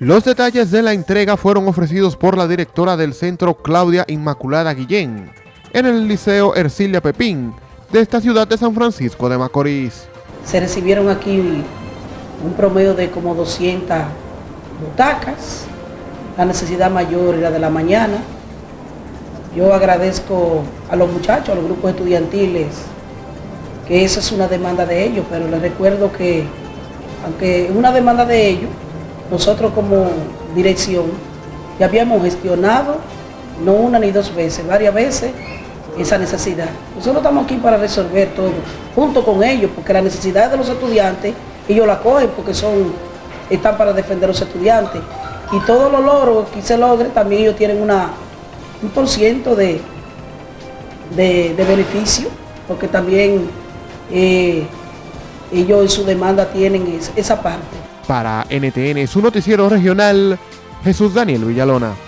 Los detalles de la entrega fueron ofrecidos por la directora del centro Claudia Inmaculada Guillén en el Liceo Ercilia Pepín de esta ciudad de San Francisco de Macorís. Se recibieron aquí un promedio de como 200 butacas, la necesidad mayor era de la mañana. Yo agradezco a los muchachos, a los grupos estudiantiles, que esa es una demanda de ellos, pero les recuerdo que, aunque es una demanda de ellos, nosotros como dirección ya habíamos gestionado, no una ni dos veces, varias veces, esa necesidad. Nosotros estamos aquí para resolver todo, junto con ellos, porque las necesidades de los estudiantes, ellos la cogen porque son, están para defender a los estudiantes. Y todos los logros que se logre, también ellos tienen un por ciento de, de, beneficio, porque también eh, ellos en su demanda tienen esa parte. Para NTN, su noticiero regional, Jesús Daniel Villalona.